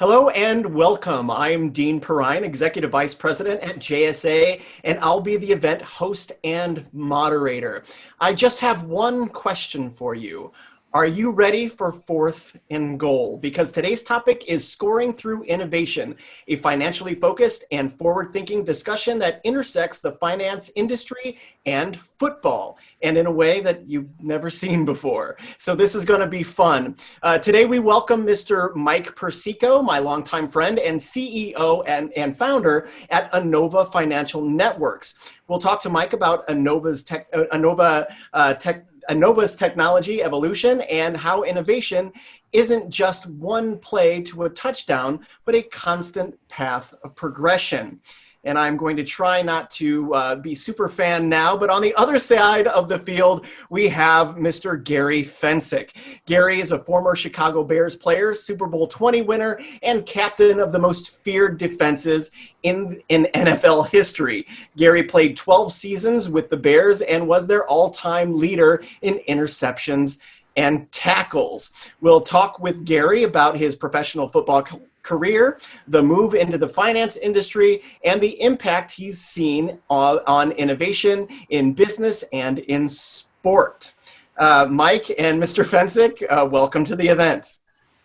Hello and welcome. I'm Dean Perrine, Executive Vice President at JSA, and I'll be the event host and moderator. I just have one question for you. Are you ready for fourth and goal? Because today's topic is scoring through innovation, a financially focused and forward-thinking discussion that intersects the finance industry and football, and in a way that you've never seen before. So this is gonna be fun. Uh, today we welcome Mr. Mike Persico, my longtime friend and CEO and, and founder at Anova Financial Networks. We'll talk to Mike about Anova's tech, uh, Anova uh, tech, Anova's technology evolution and how innovation isn't just one play to a touchdown, but a constant path of progression and I'm going to try not to uh, be super fan now, but on the other side of the field, we have Mr. Gary Fencik. Gary is a former Chicago Bears player, Super Bowl 20 winner, and captain of the most feared defenses in, in NFL history. Gary played 12 seasons with the Bears and was their all-time leader in interceptions and tackles. We'll talk with Gary about his professional football career, the move into the finance industry, and the impact he's seen on, on innovation in business and in sport. Uh, Mike and Mr. Fencik, uh, welcome to the event.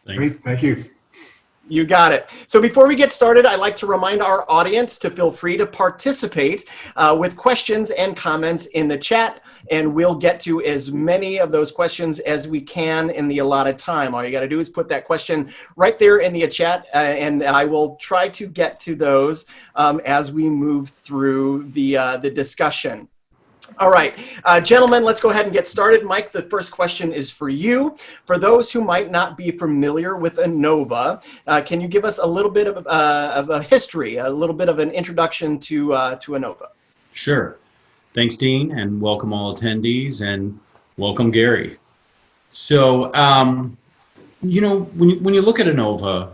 Thanks. Great, thank you. You got it. So before we get started, I'd like to remind our audience to feel free to participate uh, with questions and comments in the chat, and we'll get to as many of those questions as we can in the allotted time. All you got to do is put that question right there in the chat, uh, and I will try to get to those um, as we move through the, uh, the discussion. All right, uh, gentlemen, let's go ahead and get started. Mike, the first question is for you. For those who might not be familiar with Anova, uh, can you give us a little bit of, uh, of, a history, a little bit of an introduction to, uh, to Anova? Sure. Thanks, Dean, and welcome all attendees, and welcome, Gary. So, um, you know, when you, when you look at Anova,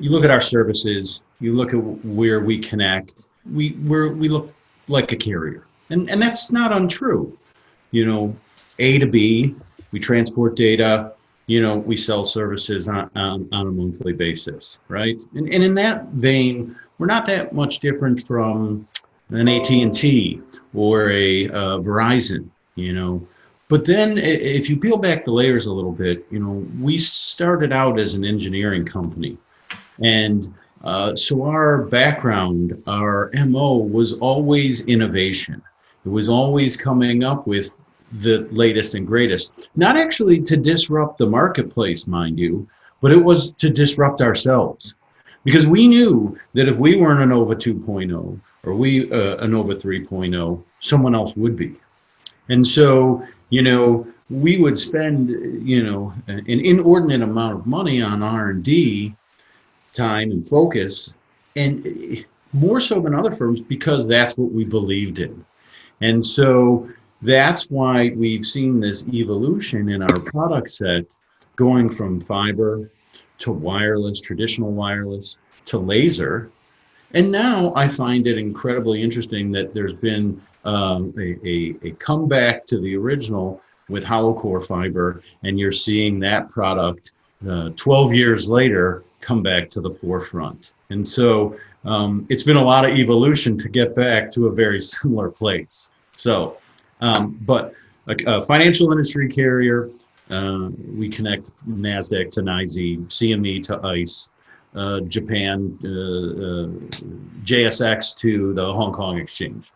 you look at our services, you look at where we connect, we, we're, we look like a carrier and, and that's not untrue. You know, A to B, we transport data, you know, we sell services on, on, on a monthly basis, right? And, and in that vein, we're not that much different from an AT&T or a uh, Verizon, you know. But then if you peel back the layers a little bit, you know, we started out as an engineering company. And uh, so our background, our MO was always innovation. It was always coming up with the latest and greatest. Not actually to disrupt the marketplace, mind you, but it was to disrupt ourselves. Because we knew that if we weren't Anova 2.0 or we uh, Anova 3.0, someone else would be. And so, you know, we would spend, you know, an inordinate amount of money on R&D time and focus, and more so than other firms because that's what we believed in. And so that's why we've seen this evolution in our product set going from fiber to wireless, traditional wireless, to laser. And now I find it incredibly interesting that there's been um, a, a, a comeback to the original with hollow core fiber, and you're seeing that product uh, 12 years later come back to the forefront. And so um, it's been a lot of evolution to get back to a very similar place. So, um, but a, a, financial industry carrier, uh, we connect NASDAQ to NYSE, CME to ICE, uh, Japan, uh, uh JSX to the Hong Kong Exchange.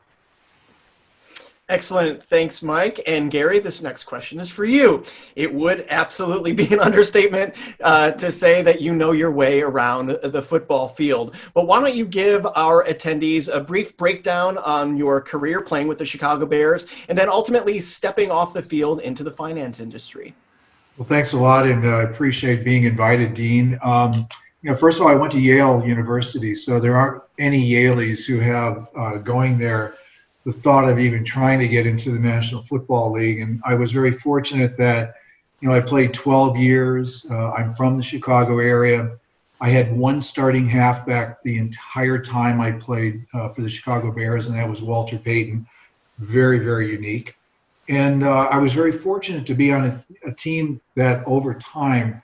Excellent. Thanks, Mike. And Gary, this next question is for you. It would absolutely be an understatement uh, to say that you know your way around the, football field. But why don't you give our attendees a brief breakdown on your career playing with the Chicago Bears and then ultimately stepping off the field into the finance industry? Well, thanks a lot, and I uh, appreciate being invited, Dean. Um, you know, first of all, I went to Yale University, so there aren't any Yalies who have uh, going there the thought of even trying to get into the National Football League. And I was very fortunate that, you know, I played 12 years. Uh, I'm from the Chicago area. I had one starting halfback the entire time I played uh, for the Chicago Bears, and that was Walter Payton. Very, very unique. And uh, I was very fortunate to be on a, a team that over time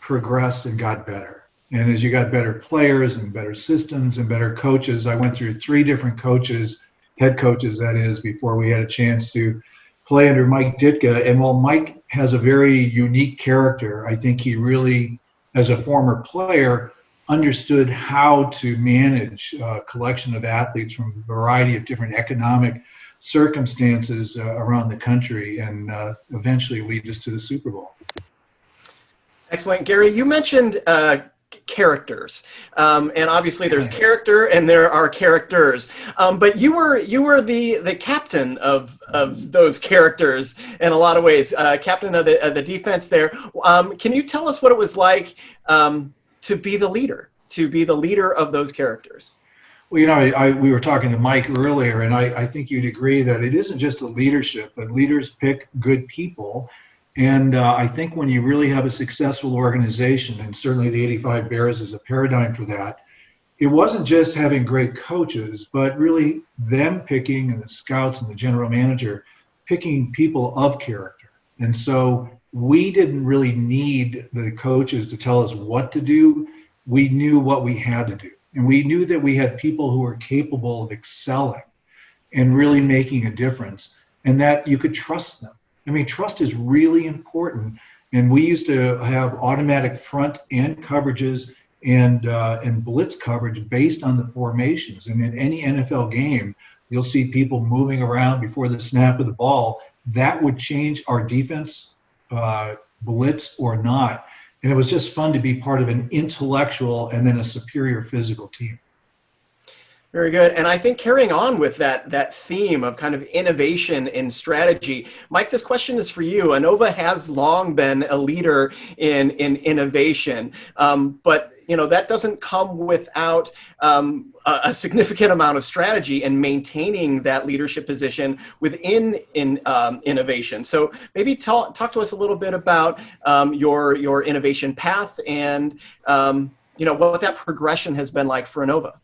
progressed and got better. And as you got better players and better systems and better coaches, I went through three different coaches, head coaches, that is, before we had a chance to play under Mike Ditka. And while Mike has a very unique character, I think he really, as a former player, understood how to manage a collection of athletes from a variety of different economic circumstances uh, around the country and uh, eventually lead us to the Super Bowl. Excellent. Gary, you mentioned uh, characters. Um, and obviously there's character and there are characters. Um, but you were you were the the captain of of those characters in a lot of ways uh, captain of the, of the defense there. Um, can you tell us what it was like um, to be the leader to be the leader of those characters? Well, you know, I, I, we were talking to Mike earlier, and I, I think you'd agree that it isn't just a leadership, but leaders pick good people and uh, I think when you really have a successful organization, and certainly the 85 Bears is a paradigm for that, it wasn't just having great coaches, but really them picking and the scouts and the general manager picking people of character. And so we didn't really need the coaches to tell us what to do. We knew what we had to do. And we knew that we had people who were capable of excelling and really making a difference and that you could trust them I mean, trust is really important. And we used to have automatic front end coverages and uh, and blitz coverage based on the formations. And in any NFL game, you'll see people moving around before the snap of the ball. That would change our defense, uh, blitz or not. And it was just fun to be part of an intellectual and then a superior physical team. Very good. And I think carrying on with that, that theme of kind of innovation and strategy, Mike, this question is for you. Anova has long been a leader in, in innovation, um, but you know, that doesn't come without um, a, a, significant amount of strategy and maintaining that leadership position within in, um, innovation. So maybe talk, talk to us a little bit about um, your, your innovation path and um, you know, what that progression has been like for Anova.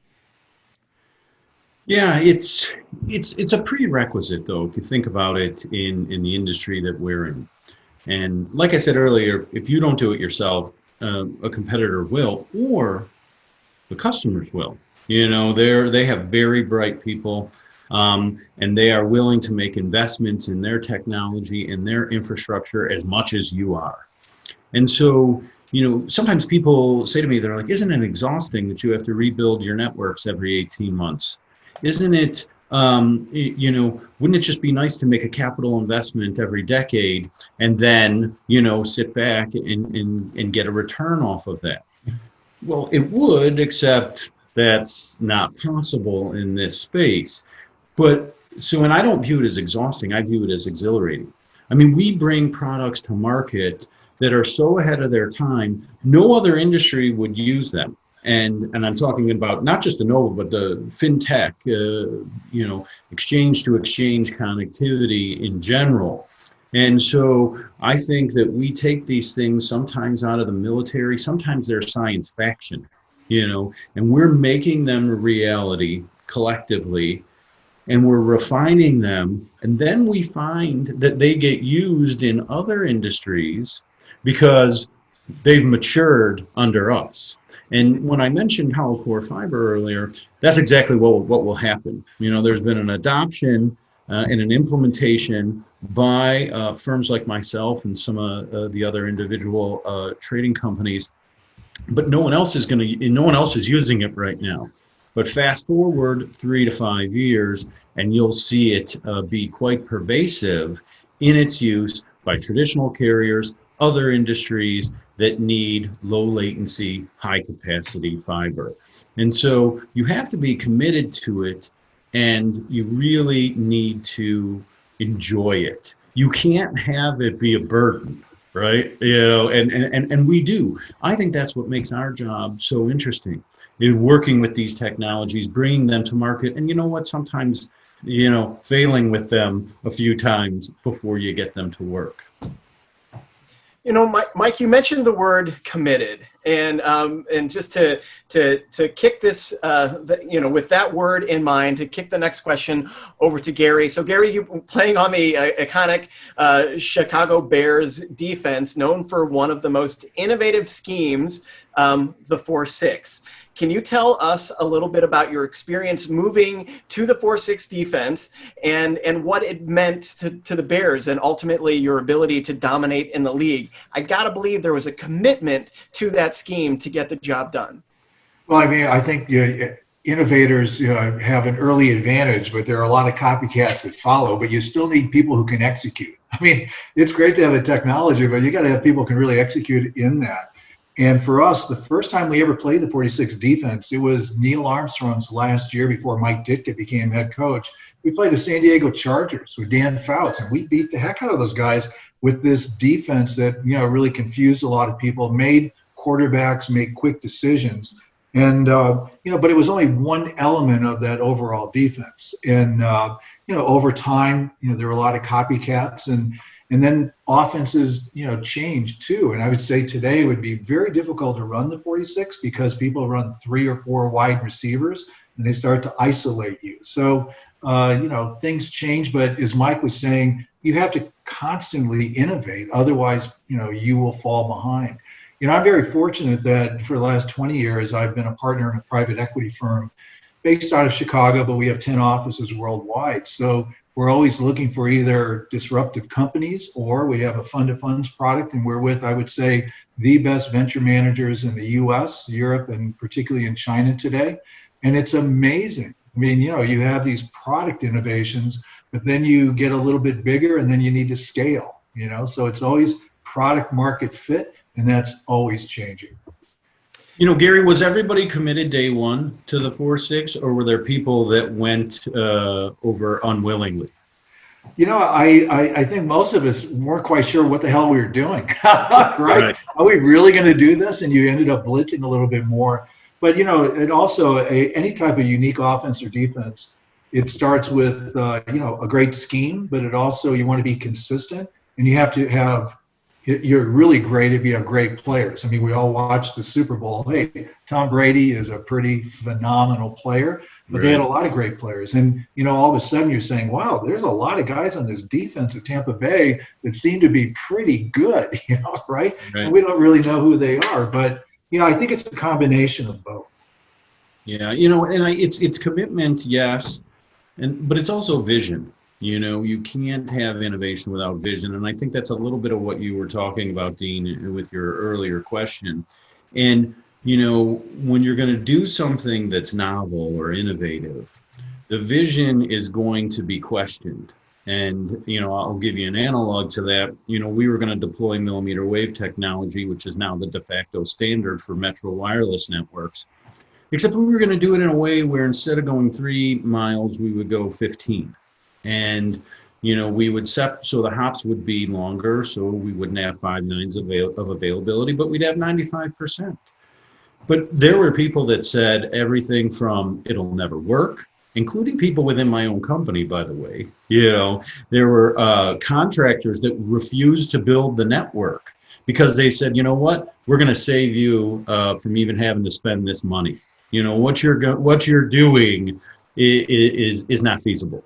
Yeah, it's it's it's a prerequisite though if you think about it in in the industry that we're in. And like I said earlier, if you don't do it yourself, uh, a competitor will, or the customers will. You know, they're they have very bright people, um, and they are willing to make investments in their technology and their infrastructure as much as you are. And so, you know, sometimes people say to me, they're like, "Isn't it exhausting that you have to rebuild your networks every 18 months?" Isn't it um, you know, wouldn't it just be nice to make a capital investment every decade and then, you know, sit back and, and, and get a return off of that? Well, it would, except that's not possible in this space. But so, and I don't view it as exhausting, I view it as exhilarating. I mean, we bring products to market that are so ahead of their time, no other industry would use them and and I'm talking about not just the Anova, but the fintech, uh, you know, exchange to exchange connectivity in general. And so I think that we take these things sometimes out of the military, sometimes they're science fiction, you know, and we're making them a reality collectively and we're refining them. And then we find that they get used in other industries because they've matured under us. And when I mentioned hollow core fiber earlier, that's exactly what, what will happen. You know, there's been an adoption uh, and an implementation by uh, firms like myself and some of uh, the other individual uh, trading companies, but no one else is going to, no one else is using it right now. But fast forward three to five years, and you'll see it uh, be quite pervasive in its use by traditional carriers, other industries, that need low latency, high capacity fiber. And so you have to be committed to it and you really need to enjoy it. You can't have it be a burden, right? You know, and, and, and we do. I think that's what makes our job so interesting in working with these technologies, bringing them to market. And you know what, sometimes, you know, failing with them a few times before you get them to work. You know, Mike, Mike, you mentioned the word committed, and um, and just to to to kick this, uh, the, you know, with that word in mind, to kick the next question over to Gary. So, Gary, you playing on the uh, iconic uh, Chicago Bears defense, known for one of the most innovative schemes, um, the four six. Can you tell us a little bit about your experience moving to the 4-6 defense and, and what it meant to, to the Bears and ultimately your ability to dominate in the league? I gotta believe there was a commitment to that scheme to get the job done. Well, I mean, I think you know, innovators you know, have an early advantage, but there are a lot of copycats that follow, but you still need people who can execute. I mean, it's great to have a technology, but you got to have people who can really execute in that. And for us, the first time we ever played the 46 defense, it was Neill Armstrong's last year before Mike Ditka became head coach. We played the San Diego Chargers with Dan Fouts, and we beat the heck out of those guys with this defense that you know really confused a lot of people, made quarterbacks make quick decisions, and uh, you know, but it was only one element of that overall defense. And uh, you know, over time, you know, there were a lot of copycats and and then offenses, you know, change too. And I would say today would be very difficult to run the 46 because people run three or four wide receivers and they start to isolate you. So, uh, you know, things change. But as Mike was saying, you have to constantly innovate. Otherwise, you know, you will fall behind. You know, I'm very fortunate that for the last 20 years, I've been a partner in a private equity firm based out of Chicago, but we have 10 offices worldwide. So we're always looking for either disruptive companies or we have a fund of funds product and we're with i would say the best venture managers in the us europe and particularly in china today. And it's amazing. I mean you know you have these product innovations but then you get a little bit bigger and then you need to scale you know? So it's always product market fit and that's always changing you know, Gary, was everybody committed day one to the four six, or were there people that went uh, over unwillingly? You know, I, I, I think most of us weren't quite sure what the hell we were doing. right? right? Are we really going to do this? And you ended up blitzing a little bit more. But you know, it also a, any type of unique offense or defense. It starts with uh, you know a great scheme, but it also you want to be consistent, and you have to have you're really great if you have great players. I mean, we all watched the Super Bowl. Hey, Tom Brady is a pretty phenomenal player, but right. they had a lot of great players. And, you know, all of a sudden you're saying, wow, there's a lot of guys on this defense at Tampa Bay that seem to be pretty good, you know, right? right. And we don't really know who they are. But, you know, I think it's a combination of both. Yeah, you know, and I, it's it's commitment, yes, and but it's also vision you know, you can't have innovation without vision. And I think that's a little bit of what you were talking about, Dean, with your earlier question. And, you know, when you're going to do something that's novel or innovative, the vision is going to be questioned. And, you know, I'll give you an analog to that. You know, we were going to deploy millimeter wave technology, which is now the de facto standard for metro wireless networks. Except we were going to do it in a way where instead of going three miles, we would go 15 and you know we would set so the hops would be longer so we wouldn't have five nines avail- of availability but we'd have 95% but there were people that said everything from it'll never work including people within my own company by the way. You know there were uh, contractors that refused to build the network because they said you know what? We're going to save you uh, from even having to spend this money. You know what you're what you're doing is, is is not feasible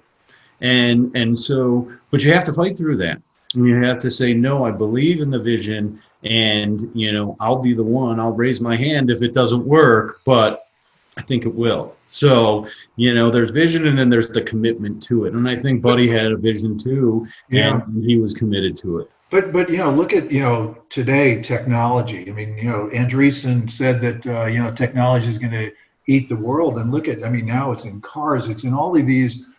and and so but you have to fight through that. And you have to say no i believe in the vision and you know i'll be the one i'll raise my hand if it doesn't work but i think it will. So you know there's vision and then there's the commitment to it. And i think buddy had a vision too yeah. and he was committed to it. But but you know look at you know today technology. I mean you know andreessen said that uh, you know technology is going to eat the world. And look at i mean now it's in cars it's in all of these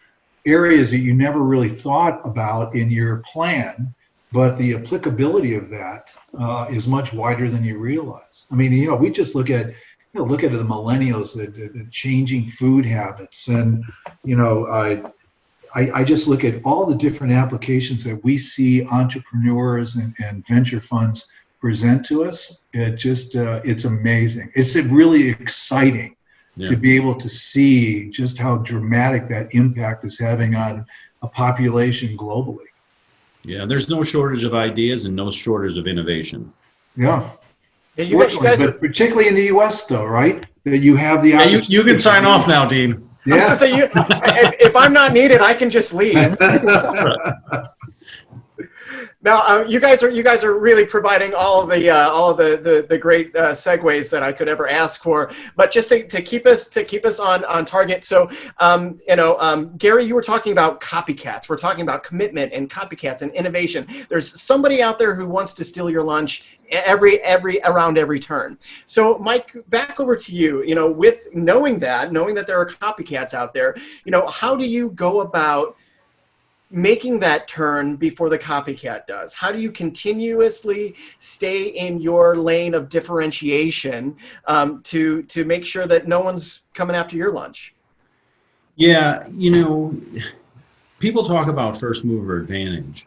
areas that you never really thought about in your plan, but the applicability of that uh, is much wider than you realize. I mean, you know, we just look at you know, look at the millennials, the, changing food habits, and you know, I, I just look at all the different applications that we see entrepreneurs and, and venture funds present to us. It just uh, it's amazing. It's really exciting yeah. to be able to see just how dramatic that impact is having on a population globally. Yeah, there's no shortage of ideas and no shortage of innovation. Yeah. Yeah, you, you guys are, but particularly in the U.S., though, right? That you have the. Yeah, you, you can sign off now, Dean. I was Yeah. gonna say, you, if, if I'm not needed, I can just leave. Now, uh, you guys are you guys are really providing all of the uh, all of the the, the great uh, segues that I could ever ask for. But just to, to keep us to keep us on on target. So, um, you know, um, Gary, you were talking about copycats. We're talking about commitment and copycats and innovation. There's somebody out there who wants to steal your lunch every every around every turn. So, Mike, back over to you. You know, with knowing that, knowing that there are copycats out there, you know, how do you go about making that turn before the copycat does? How do you continuously stay in your lane of differentiation um, to to make sure that no one's coming after your lunch? Yeah, you know, people talk about first mover advantage,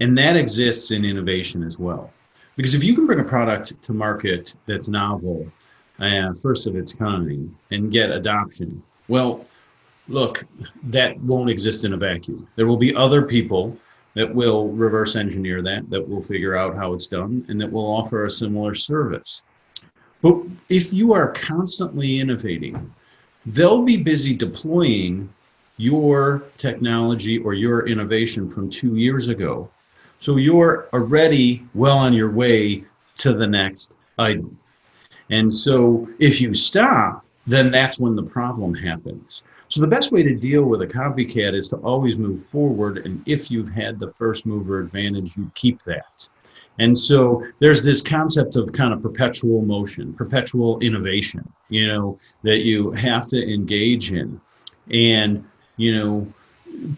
and that exists in innovation as well. Because if you can bring a product to market that's novel and first of its kind and get adoption, well, look, that won't exist in a vacuum. There will be other people that will reverse engineer that, that will figure out how it's done, and that will offer a similar service. But if you are constantly innovating, they'll be busy deploying your technology or your innovation from two years ago. So you're already well on your way to the next item. And so if you stop, then that's when the problem happens. So the best way to deal with a copycat is to always move forward. And if you've had the first mover advantage, you keep that. And so there's this concept of kind of perpetual motion, perpetual innovation, you know, that you have to engage in. And, you know,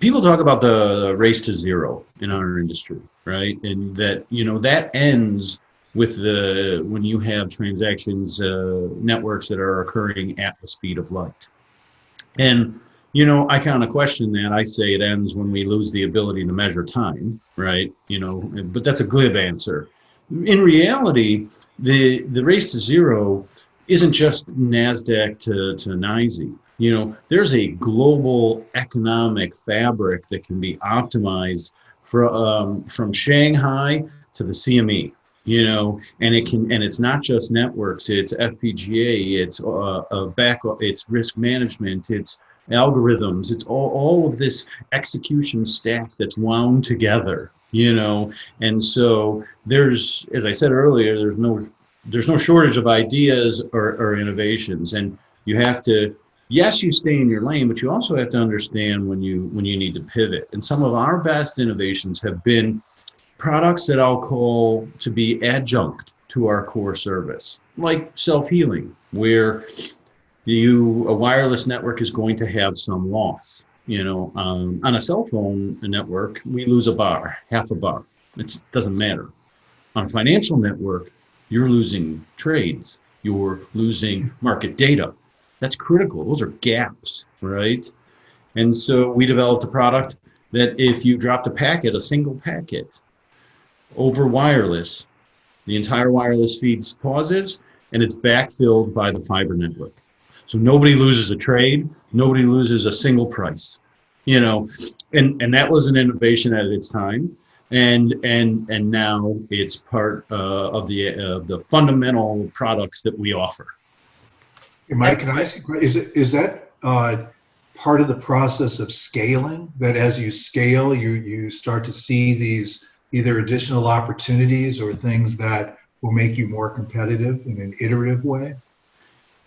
people talk about the race to zero in our industry, right? And that, you know, that ends with the, when you have transactions, uh, networks that are occurring at the speed of light. And, you know, I kind of question that. I say it ends when we lose the ability to measure time, right? You know, but that's a glib answer. In reality, the the race to zero isn't just Nasdaq to to NYSE. You know, there's a global economic fabric that can be optimized from um, from Shanghai to the CME you know and it can and it's not just networks it's fpga it's uh, uh back it's risk management it's algorithms it's all, all of this execution stack that's wound together you know? And so there's as i said earlier there's no there's no shortage of ideas or, or innovations. And you have to yes you stay in your lane but you also have to understand when you when you need to pivot. And some of our best innovations have been products that I'll call to be adjunct to our core service, like self-healing, where you a wireless network is going to have some loss. You know, um, on a cell phone network, we lose a bar, half a bar. It doesn't matter. On a financial network, you're losing trades. You're losing market data. That's critical. Those are gaps, right? And so we developed a product that if you dropped a packet, a single packet, over wireless, the entire wireless feed pauses and it's backfilled by the fiber network. So nobody loses a trade, nobody loses a single price, you know, and, and that was an innovation at its time. And, and, and now it's part uh, of the, uh, the fundamental products that we offer. Hey, Mike, can I ask you, is it, is that, uh, part of the process of scaling? That as you scale, you, you start to see these either additional opportunities or things that will make you more competitive in an iterative way?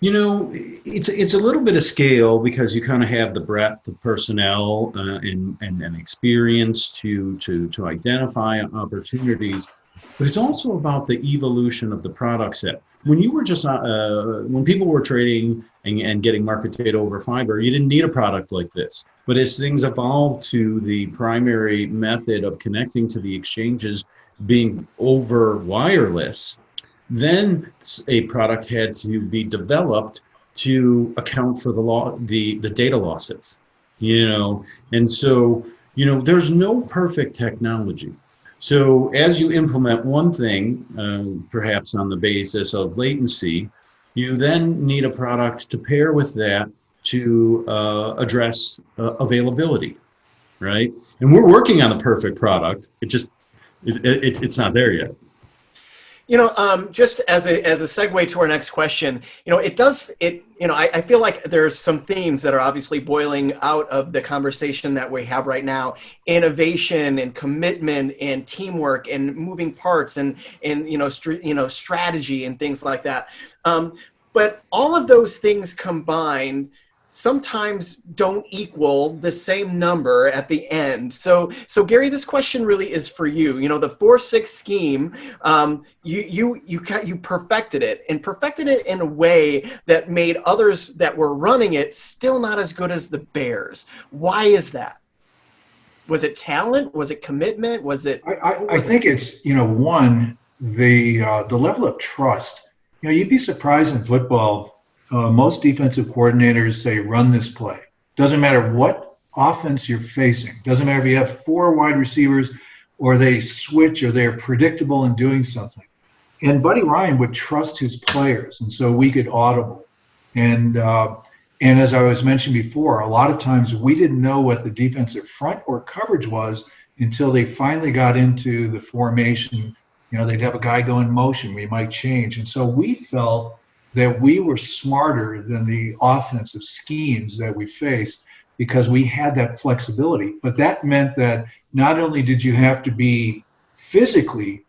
You know, it's it's a little bit of scale because you kind of have the breadth of personnel uh, and, and and experience to to to identify opportunities, but it's also about the evolution of the product set. When you were just uh, when people were trading and, and getting market data over fiber, you didn't need a product like this. But as things evolved to the primary method of connecting to the exchanges being over wireless, then a product had to be developed to account for the law, the, the data losses, you know, and so, you know, there's no perfect technology. So as you implement one thing, uh, perhaps on the basis of latency, you then need a product to pair with that to uh, address uh, availability. right? And we're working on the perfect product. It just it, it, it's not there yet. You know, um, just as a as a segue to our next question, you know, it does it. You know, I, I feel like there's some themes that are obviously boiling out of the conversation that we have right now: innovation and commitment and teamwork and moving parts and and you know, you know, strategy and things like that. Um, but all of those things combined sometimes don't equal the same number at the end. So, so Gary, this question really is for you. You know, the four six scheme, um, you you you you perfected it and perfected it in a way that made others that were running it still not as good as the Bears. Why is that? Was it talent? Was it commitment? Was it? I, I, I think it's you know one the uh, the level of trust. You know, you'd be surprised in football uh, most defensive coordinators say run this play. Doesn't matter what offense you're facing. Doesn't matter if you have four wide receivers or they switch or they're predictable in doing something. And Buddy Ryan would trust his players, and so we could audible. And uh, and as I was mentioned before, a lot of times we didn't know what the defensive front or coverage was until they finally got into the formation. You know, they'd have a guy go in motion, we might change, and so we felt that we were smarter than the offensive schemes that we faced because we had that flexibility. But that meant that not only did you have to be physically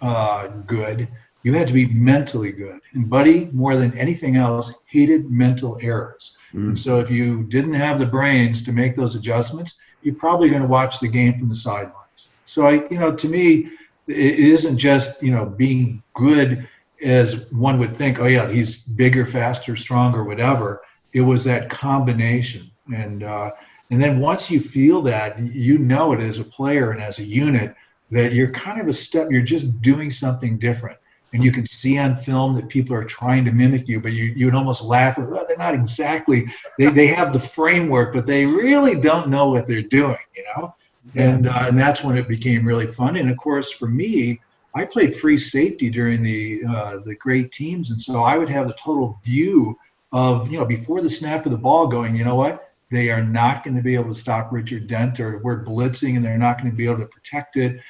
uh, good, you had to be mentally good. And Buddy, more than anything else, hated mental errors. Mm. And so if you didn't have the brains to make those adjustments, you're probably going to watch the game from the sidelines. So I, you know, to me, it isn't just you know being good as one would think, oh yeah, he's bigger, faster, stronger, whatever. It was that combination, and uh, and then once you feel that, you know it as a player and as a unit that you're kind of a step. You're just doing something different, and you can see on film that people are trying to mimic you, but you you would almost laugh. Well, they're not exactly. They they have the framework, but they really don't know what they're doing. You know, and uh, and that's when it became really fun. And of course, for me I played free safety during the uh, the great teams, and so I would have the total view of you know before the snap of the ball going. You know what? They are not going to be able to stop Richard Dent, or we're blitzing, and they're not going to be able to protect it.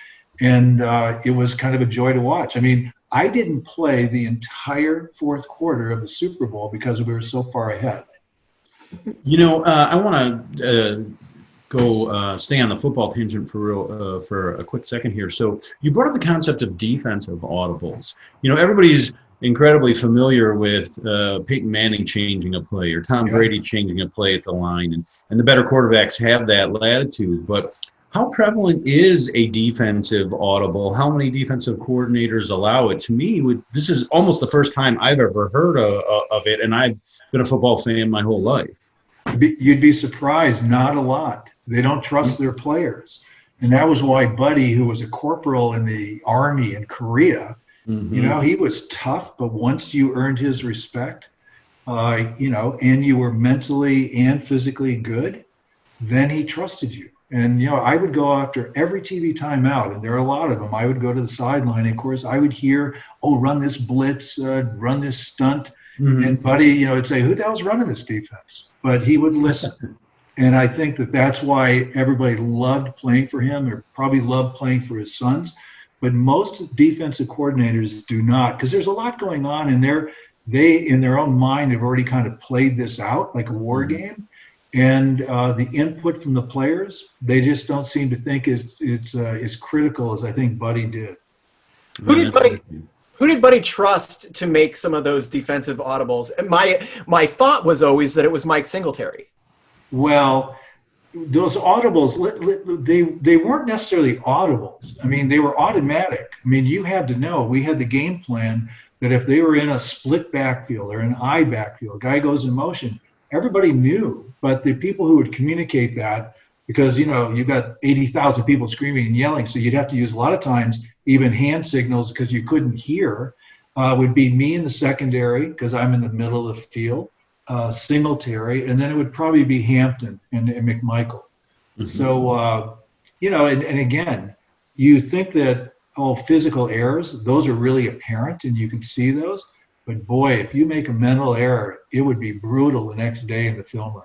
And uh, it was kind of a joy to watch. I mean, I didn't play the entire fourth quarter of the Super Bowl because we were so far ahead. You know, uh, I want to uh, go uh, stay on the football tangent for real uh, for a quick second here. So you brought up the concept of defensive audibles. You know, everybody's incredibly familiar with uh, Peyton Manning changing a play or Tom. Brady changing a play at the line, and and the better quarterbacks have that latitude. But how prevalent is a defensive audible? How many defensive coordinators allow it? To me, would, this is almost the first time I've ever heard of, of it, and I've been a football fan my whole life. You'd be surprised, not a lot. They don't trust their players. And that was why Buddy, who was a corporal in the army in Korea, mm-hmm. you know, he was tough, but once you earned his respect, uh, you know, and you were mentally and physically good, then he trusted you. And, you know, I would go after every TV timeout, and there are a lot of them. I would go to the sideline. And of course, I would hear, oh, run this blitz, uh, run this stunt. Mm-hmm. And Buddy, you know, would say, who the hell's running this defense? But he would listen. And I think that that's why everybody loved playing for him or probably loved playing for his sons. But most defensive coordinators do not because there's a lot going on and they're they in their own mind have already kind of played this out like a war mm-hmm. game and uh, the input from the players they just don't seem to think it's it's uh, as critical as I think Buddy did. Who did Buddy? Who did Buddy trust to make some of those defensive audibles? And my my thought was always that it was Mike Singletary. Well, those audibles, they they weren't necessarily audibles. I mean, they were automatic. I mean, you had to know. We had the game plan that if they were in a split backfield or an eye backfield, a guy goes in motion, everybody knew. But the people who would communicate that, because you know you've got eighty thousand people screaming and yelling, so you'd have to use a lot of times even hand signals because you couldn't hear. Uh, would be me in the secondary because I'm in the middle of the field uh, Singletary, and then it would probably be Hampton and, and McMichael. Mm-hmm. So, uh, you know, and, and again, you think that all oh, physical errors, those are really apparent and you can see those. But boy, if you make a mental error, it would be brutal the next day in the film room.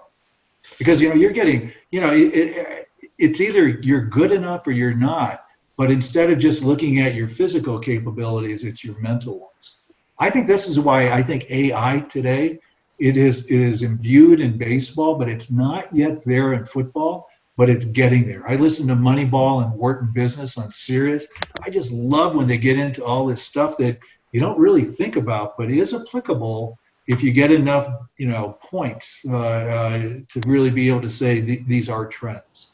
Because, you know, you're getting, you know, it, it, it's either you're good enough or you're not. But instead of just looking at your physical capabilities, it's your mental ones. I think this is why I think AI today it is it is imbued in baseball, but it's not yet there in football. But it's getting there. I listen to Moneyball and Wharton Business on Sirius. I just love when they get into all this stuff that you don't really think about, but is applicable if you get enough, you know, points uh, uh, to really be able to say th- these are trends.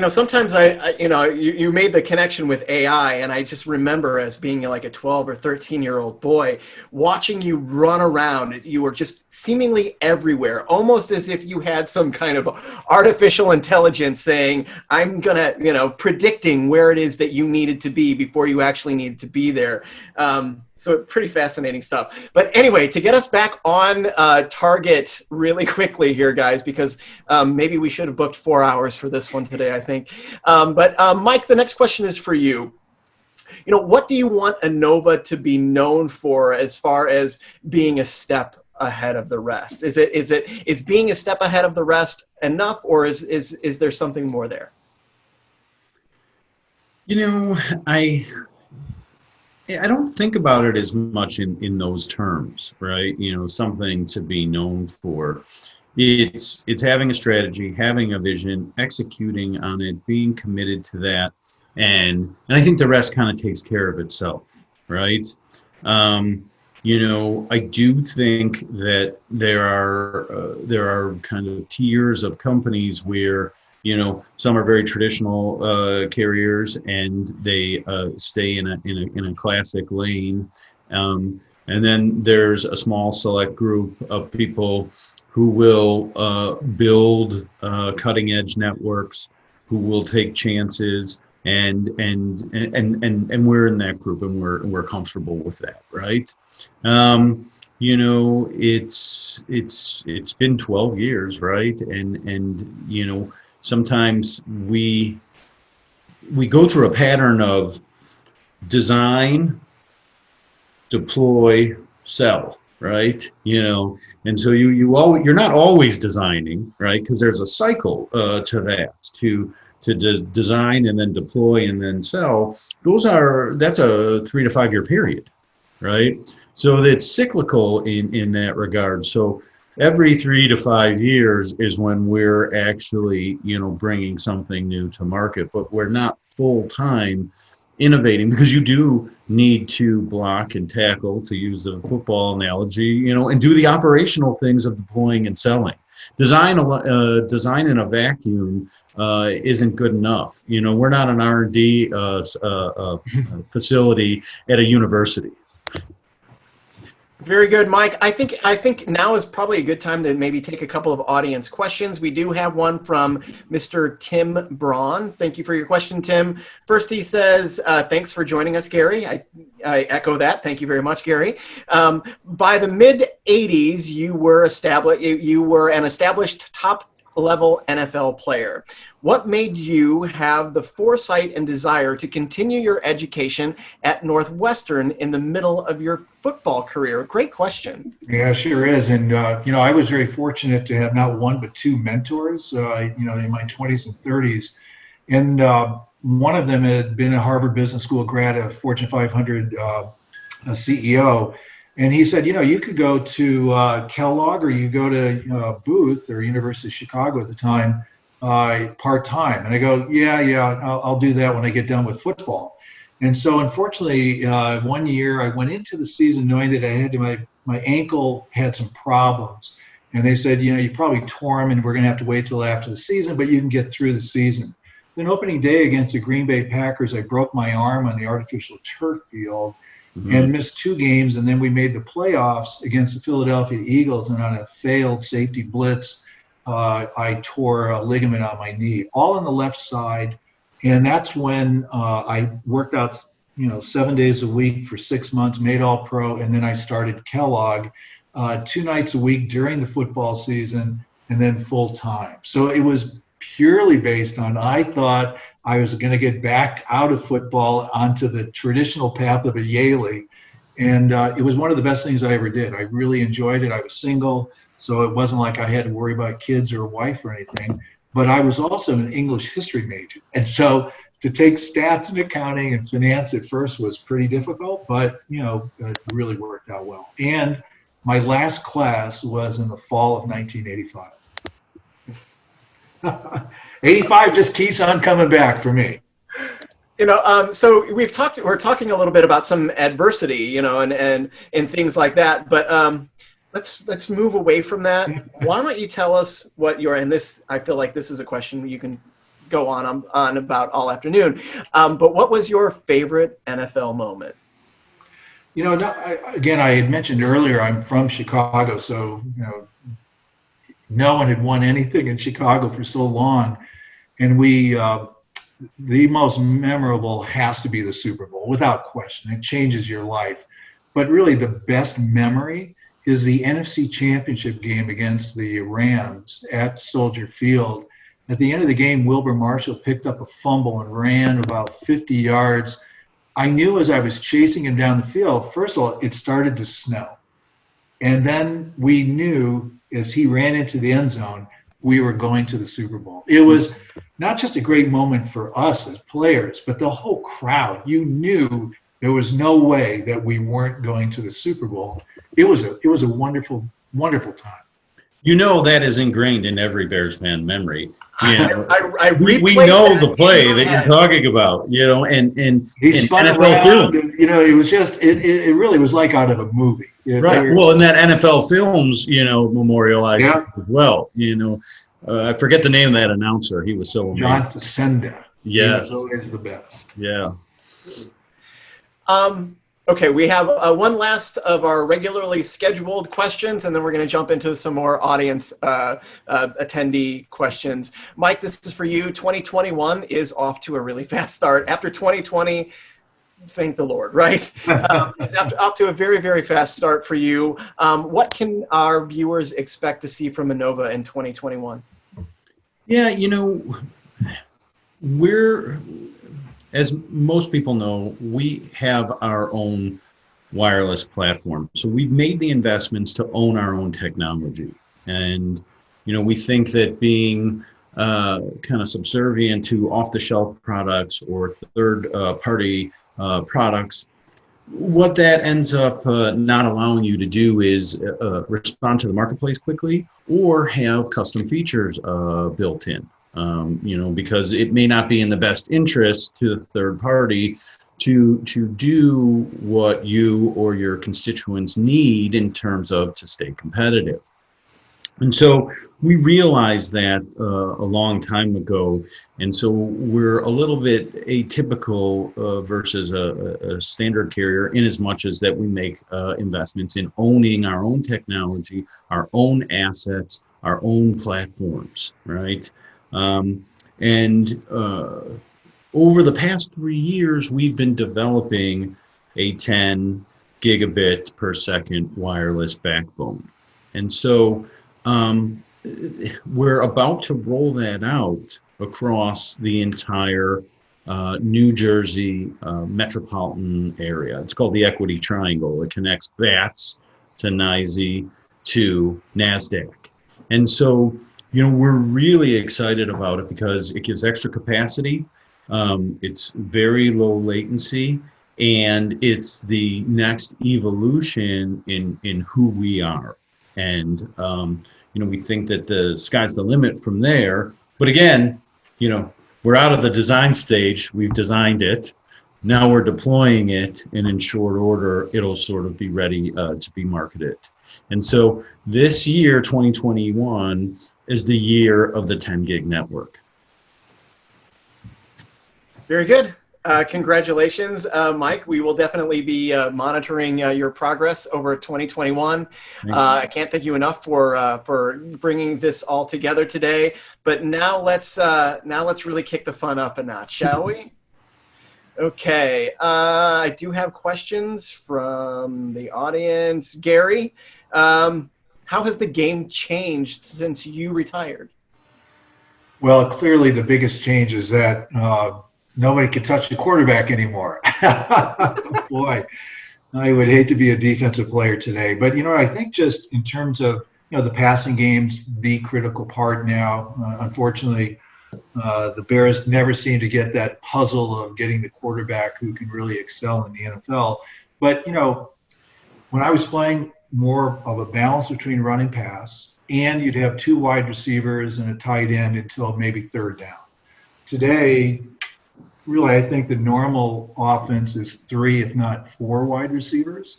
You know, sometimes I, I, you know, you, you made the connection with AI, and I just remember as being like a 12 or 13 year old boy, watching you run around. You were just seemingly everywhere, almost as if you had some kind of artificial intelligence saying, I'm gonna, you know, predicting where it is that you needed to be before you actually needed to be there. Um, so pretty fascinating stuff. But anyway, to get us back on uh, target really quickly here, guys, because um, maybe we should have booked four hours for this one today, I think. Um, but um, Mike, the next question is for you. You know, what do you want Anova to be known for as far as being a step ahead of the rest? Is it is it is being a step ahead of the rest enough, or is is is there something more there? You know, I I don't think about it as much in, in those terms, right? You know, something to be known for. It's it's having a strategy, having a vision, executing on it, being committed to that, and and I think the rest kind of takes care of itself, right? Um, you know, I do think that there are uh, there are kind of tiers of companies where you know some are very traditional uh, carriers and they uh, stay in a, in a in a classic lane. Um, and then there's a small select group of people who will uh, build uh, cutting edge networks who will take chances and and and and and we're in that group and we're we're comfortable with that right? Um, you know it's it's it's been 12 years right? And and you know sometimes we we go through a pattern of design, deploy, sell, right? You know, and so you you always you're not always designing, right? Because there's a cycle uh, to that to to de design and then deploy and then sell. Those are that's a three to five year period, right? So it's cyclical in in that regard. So every three to five years is when we're actually you know bringing something new to market but we're not full time innovating because you do need to block and tackle to use the football analogy you know and do the operational things of deploying and selling. Design a uh, design in a vacuum uh, isn't good enough. You know we're not an r&d uh, uh, uh facility at a university very good, Mike. I think I think now is probably a good time to maybe take a couple of audience questions. We do have one from Mr. Tim Braun. Thank you for your question, Tim. First, he says, uh, "Thanks for joining us, Gary." I, I echo that. Thank you very much, Gary. Um, by the mid '80s, you were established. You, you were an established top level NFL player. What made you have the foresight and desire to continue your education at Northwestern in the middle of your football career? Great question. Yeah, sure is. And, uh, you know, I was very fortunate to have not one but two mentors, uh, you know, in my 20s and 30s. And uh, one of them had been a Harvard Business School grad, a Fortune 500 uh, CEO and he said, you know, you could go to uh, Kellogg or you go to Booth or University of Chicago at the time uh, part time. And I go, yeah, yeah, I'll, I'll, do that when I get done with football. And so, unfortunately, uh, one year I went into the season knowing that I had to, my my ankle had some problems, and they said, you know, you probably tore them, and we're going to have to wait till after the season, but you can get through the season. Then opening day against the Green Bay Packers, I broke my arm on the artificial turf field mm-hmm. and missed two games. And then we made the playoffs against the Philadelphia Eagles. And on a failed safety blitz, uh, I tore a ligament on my knee, all on the left side. And that's when uh, I worked out, you know, seven days a week for six months, made all pro. And then I started Kellogg uh, two nights a week during the football season and then full time. So it was purely based on I thought I was going to get back out of football onto the traditional path of a Yalie. And uh, it was one of the best things I ever did. I really enjoyed it. I was single, so it wasn't like I had to worry about kids or a wife or anything. but I was also an English history major. And so to take stats and accounting and finance at first was pretty difficult, but you know, it really worked out well. And my last class was in the fall of 1985. 85 just keeps on coming back for me. You know, um, so we've talked. We're talking a little bit about some adversity, you know, and and and things like that. But um, let's let's move away from that. Why don't you tell us what your and this? I feel like this is a question you can go on on, on about all afternoon. Um, but what was your favorite NFL moment? You know, again, I had mentioned earlier I'm from Chicago, so you know, no one had won anything in Chicago for so long, and we. Uh, the most memorable has to be the Super Bowl, without question. It changes your life. But really, the best memory is the NFC Championship game against the Rams at Soldier Field. At the end of the game, Wilbur Marshall picked up a fumble and ran about 50 yards. I knew as I was chasing him down the field, first of all, it started to snow. And then we knew as he ran into the end zone, we were going to the Super Bowl. It was not just a great moment for us as players, but the whole crowd. You knew there was no way that we weren't going to the Super Bowl. It was a it was a wonderful wonderful time. You know that is ingrained in every Bears fan memory. You know, I, I, I we, we know the play that you're talking about. You know, and and he and spun around. And, you know, it was just it, it, it really was like out of a movie. Right. Well, and that NFL Films, you know, memorialized Yeah. as well. You know, uh, I forget the name of that announcer. He was so amazing. John Facenda. Yes. He was always the best. Yeah. Um, okay, we have uh, one last of our regularly scheduled questions, and then we're going to jump into some more audience uh, uh, attendee questions. Mike, this is for you. 2021 is off to a really fast start. After 2020, thank the Lord, right? um, off to a very, very fast start for you. Um, what can our viewers expect to see from Anova in 2021? Yeah, you know, we're, as most people know, we have our own wireless platform. So we've made the investments to own our own technology. And, you know, we think that being uh, kind of subservient to off-the-shelf products or third-party uh, products, what that ends up uh, not allowing you to do is uh, respond to the marketplace quickly or have custom features uh, built in. Um, you know, because it may not be in the best interest to the third party to to do what you or your constituents need in terms of to stay competitive. And so we realized that uh, a long time ago, and so we're a little bit atypical uh, versus a, a, standard carrier in as much as that we make uh, investments in owning our own technology, our own assets, our own platforms, right? Um, and uh, over the past three years, we've been developing a 10 gigabit per second wireless backbone. And so um, we're about to roll that out across the entire uh, New Jersey uh, metropolitan area. It's called the Equity Triangle. It connects BATS to NYSE to NASDAQ. And so, you know, we're really excited about it because it gives extra capacity. Um, it's very low latency and it's the next evolution in, in who we are. And, um, you know, we think that the sky's the limit from there. But again, you know, we're out of the design stage. We've designed it. Now we're deploying it, and in short order, it'll sort of be ready uh, to be marketed. And so this year, 2021, is the year of the 10 gig network. Very good. Uh, congratulations, uh, Mike. We will definitely be uh, monitoring uh, your progress over 2021. Uh, I can't thank you enough for uh, for bringing this all together today. But now let's now let's really kick the fun up a notch, shall we? Okay, I do have questions from the audience. Gary, um, how has the game changed since you retired? Well, clearly the biggest change is that nobody can touch the quarterback anymore. Boy, I would hate to be a defensive player today. But, you know, I think just in terms of you know, the passing game's the critical part now. Uh, unfortunately, uh, the Bears never seem to get that puzzle of getting the quarterback who can really excel in the NFL. But, you know, when I was playing more of a balance between run and pass, and you'd have two wide receivers and a tight end until maybe third down. Today, really, I think the normal offense is three, if not four wide receivers.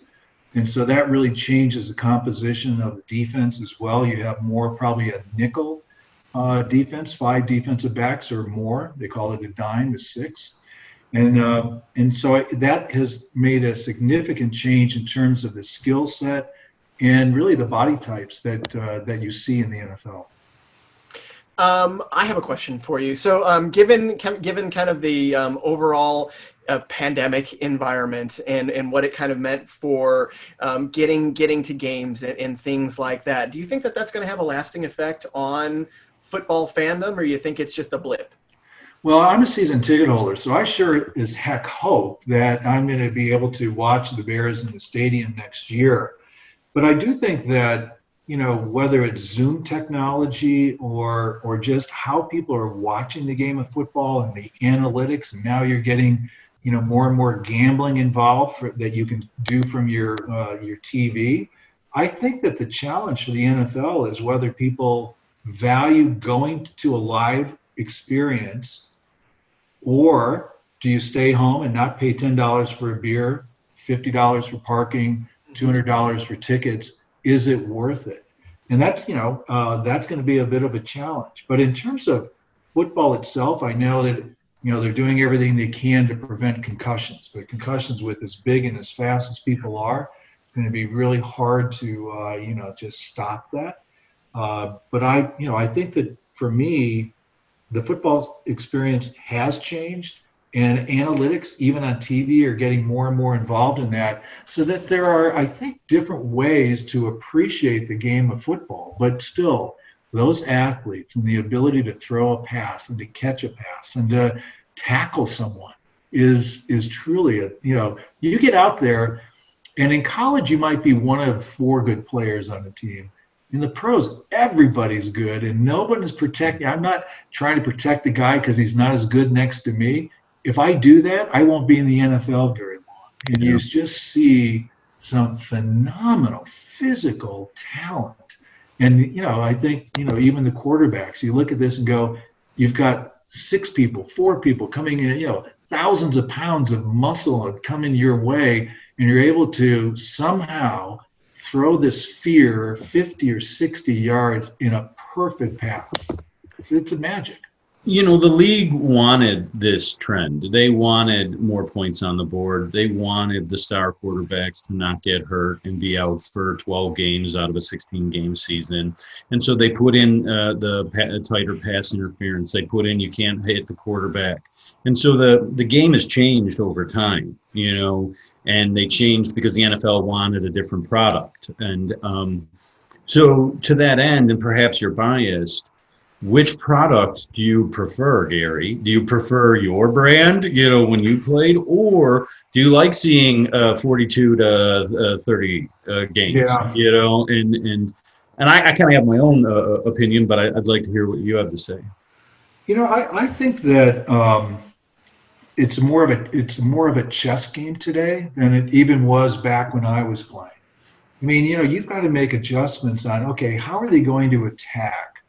And so that really changes the composition of the defense as well. You have more probably a nickel uh, defense, five defensive backs or more. They call it a dime, is six. And, uh, and so that has made a significant change in terms of the skill set and really the body types that, uh, that you see in the NFL. Um, I have a question for you. So, um, given given kind of the um, overall uh, pandemic environment and and what it kind of meant for um, getting getting to games and, and, things like that, do you think that that's going to have a lasting effect on football fandom, or you think it's just a blip? Well, I'm a season ticket holder, so I sure as heck hope that I'm going to be able to watch the Bears in the stadium next year. But I do think that you know whether it's Zoom technology or or just how people are watching the game of football and the analytics, and now you're getting you know more and more gambling involved for, that you can do from your uh, your TV. I think that the challenge for the NFL is whether people value going to a live experience or do you stay home and not pay $10 for a beer, $50 for parking, $200 for tickets? Is it worth it? And that's, you know, uh, that's going to be a bit of a challenge. But in terms of football itself, I know that, you know, they're doing everything they can to prevent concussions. But concussions with as big and as fast as people are, it's going to be really hard to, uh, you know, just stop that. Uh, but I, you know, I think that for me, the football experience has changed, and analytics, even on TV, are getting more and more involved in that. So that there are, I think, different ways to appreciate the game of football. But still, those athletes and the ability to throw a pass and to catch a pass and to tackle someone is is truly a you know you get out there and in college you might be one of four good players on the team in the pros, everybody's good and nobody's protecting. I'm not trying to protect the guy because he's not as good next to me. If I do that, I won't be in the NFL very long. And yeah. you just see some phenomenal physical talent. And, you know, I think, you know, even the quarterbacks, you look at this and go, you've got six people, four people coming in, you know, thousands of pounds of muscle coming your way, and you're able to somehow throw this fear 50 or 60 yards in a perfect pass. It's a magic. You know, the league wanted this trend. They wanted more points on the board. They wanted the star quarterbacks to not get hurt and be out for 12 games out of a 16 game season. And so they put in uh, the pa- tighter pass interference. They put in you can't hit the quarterback. And so the, the game has changed over time, you know, and they changed because the NFL wanted a different product. And um, so to that end, and perhaps you're biased, which product do you prefer, Gary? Do you prefer your brand, you know, when you played, or do you like seeing uh, 42 to uh, 30 uh, games, yeah. you know, and and and I, I kind of have my own uh, uh, opinion, but I, would like to hear what you have to say. You know, I, I think that um, it's more of a it's more of a chess game today than it even was back when I was playing. I mean, you know, you've got to make adjustments on okay, how are they going to attack?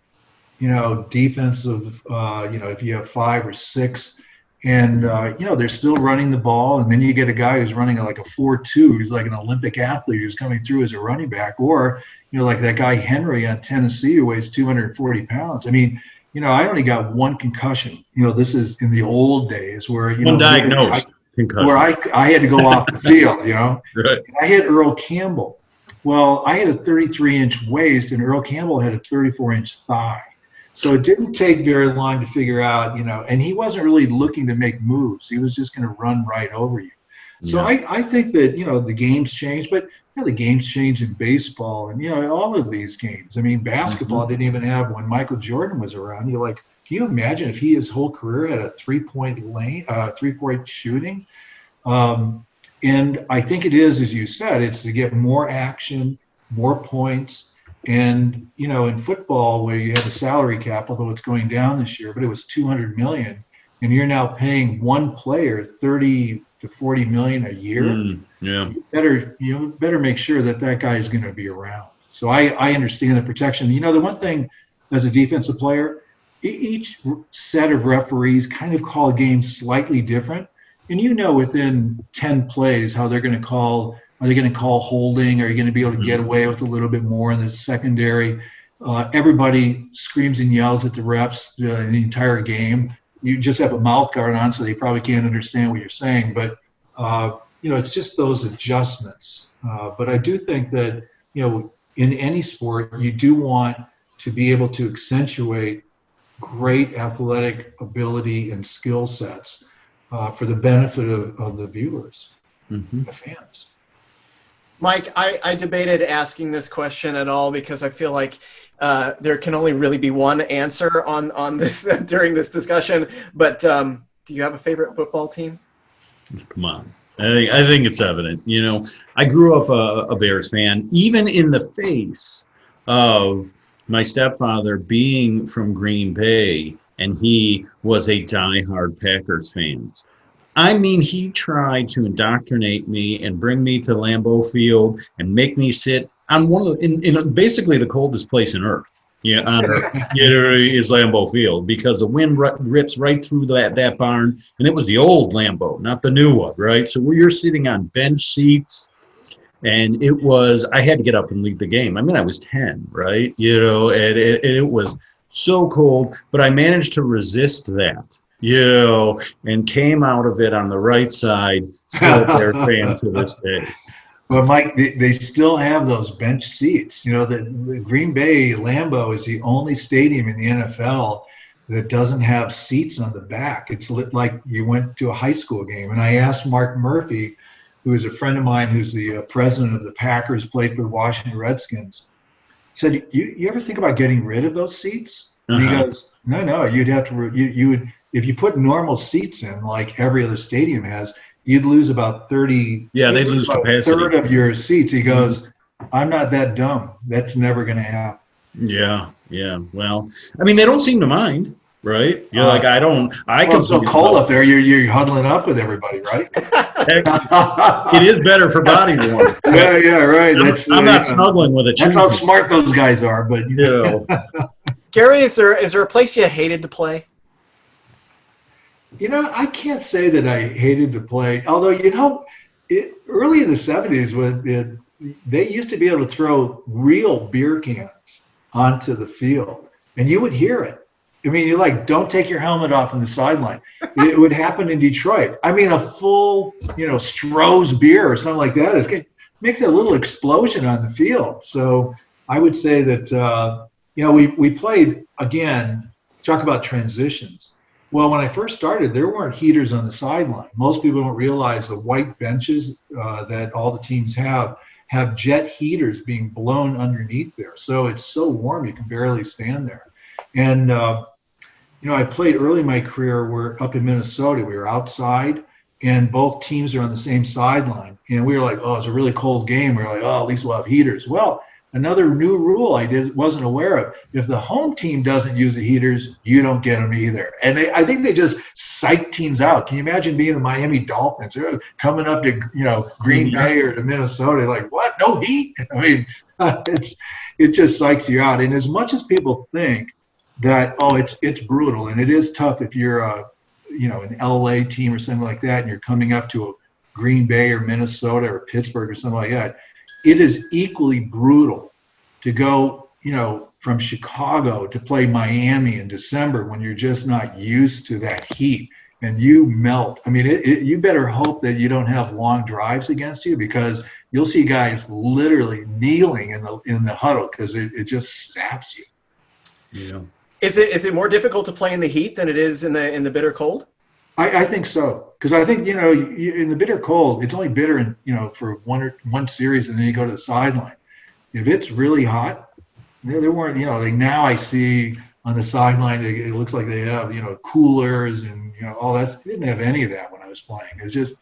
You know, defensive, uh, you know, if you have five or six, and uh, you know they're still running the ball, and then you get a guy who's running like a four-two, who's like an Olympic athlete who's coming through as a running back, or you know, like that guy Henry on Tennessee who weighs 240 pounds. I mean, you know, I only got one concussion. You know, this is in the old days where you know, diagnosed concussion. where I I had to go off the field. You know, right. I had Earl Campbell. Well, I had a 33 inch waist, and Earl Campbell had a 34 inch thigh. So it didn't take very long to figure out, you know, and he wasn't really looking to make moves. He was just going to run right over you. So yeah. I, I think that, you know, the games changed, but you know, the games changed in baseball and, you know, all of these games. I mean, basketball mm-hmm. didn't even have when Michael Jordan was around. You're like, can you imagine if he his whole career had a three point lane, uh, three point shooting? Um, and I think it is, as you said, it's to get more action, more points, And you know, in football, where you have a salary cap, although it's going down this year, but it was 200 million, and you're now paying one player 30 to 40 million a year. Mm, yeah. You better you know, better make sure that that guy is going to be around. So I I understand the protection. You know, the one thing as a defensive player, each set of referees kind of call a game slightly different, and you know within 10 plays how they're going to call are they going to call holding? Are you going to be able to get away with a little bit more in the secondary? Uh, everybody screams and yells at the refs uh, the entire game. You just have a mouth guard on, so they probably can't understand what you're saying. But uh, you know, it's just those adjustments. Uh, but I do think that you know, in any sport, you do want to be able to accentuate great athletic ability and skill sets uh, for the benefit of, of the viewers, hmm the fans. Mike, I, I debated asking this question at all because I feel like uh, there can only really be one answer on on this during this discussion. But um, do you have a favorite football team? Come on. I think, I think it's evident. You know, I grew up a, a Bears fan, even in the face of my stepfather being from Green Bay, and he was a diehard Packers fan. I mean, he tried to indoctrinate me and bring me to Lambeau Field and make me sit on one of the, in, in basically the coldest place on earth. Yeah, on earth, you know, is Lambeau Field because the wind rips right through that that barn, and it was the old Lambeau, not the new one, right? So we are sitting on bench seats, and it was I had to get up and leave the game. I mean, I was ten, right? You know, and it, and it was so cold, but I managed to resist that, you and came out of it on the right side. Still Bear fan to this day. But Mike, they, they still have those bench seats. You know, the, the Green Bay Lambeau is the only stadium in the NFL that doesn't have seats on the back. It's lit like you went to a high school game. And I asked Mark Murphy, who is a friend of mine, who's the uh, president of the Packers, played for the Washington Redskins. Said, you, you ever think about getting rid of those seats? And he Uh-huh. goes, no, no, you'd have to, re- you, you would, if you put normal seats in, like every other stadium has, you'd lose about 30, Yeah, they'd lose about a capacity. third of your seats. He goes, I'm not that dumb. That's never going to happen. Yeah, yeah. Well, I mean, they don't seem to mind, right? You're Uh, like, I don't. I Well, it's so cold up there, you're, you're huddling up with everybody, right? It is better for body warmth. Yeah, yeah, right. I'm, That's, I'm uh, not snuggling with a that's how smart those guys are. But You know. Gary, is there is there a place you hated to play? You know, I can't say that I hated to play. Although, you know, it, early in the '70s, when it, they used to be able to throw real beer cans onto the field, and you would hear it. I mean, you're like, "Don't take your helmet off on the sideline." it would happen in Detroit. I mean, a full, you know, Stroh's beer or something like that is it makes a little explosion on the field. So I would say that uh, you know we we played again. Talk about transitions. Well, when I first started, there weren't heaters on the sideline. Most people don't realize the white benches uh, that all the teams have have jet heaters being blown underneath there. So it's so warm you can barely stand there. And uh, you know, I played early in my career. We're up in Minnesota. We were outside, and both teams are on the same sideline. And we were like, "Oh, it's a really cold game." We were like, "Oh, at least we'll have heaters." Well, another new rule I did wasn't aware of. If the home team doesn't use the heaters, you don't get them either. And they, I think they just psych teams out. Can you imagine being the Miami Dolphins They're coming up to you know Green mm-hmm. Bay or to Minnesota? Like what? No heat? I mean, it's it just psychs you out. And as much as people think that oh, it's it's brutal and it is tough if you're a you know an LA team or something like that, and you're coming up to a Green Bay or Minnesota or Pittsburgh or something like that it is equally brutal to go, you know, from Chicago to play Miami in December when you're just not used to that heat and you melt. I mean, it, it, you better hope that you don't have long drives against you because you'll see guys literally kneeling in the in the huddle because it, it just saps you. Yeah. Is it is it more difficult to play in the heat than it is in the in the bitter cold? I, I think so because I think you know you, in the bitter cold, it's only bitter in you know for one or one series, and then you go to the sideline. If it's really hot, there, there weren't you know like now I see on the sideline they, it looks like they have you know coolers and you know all that. They didn't have any of that when I was playing. It's just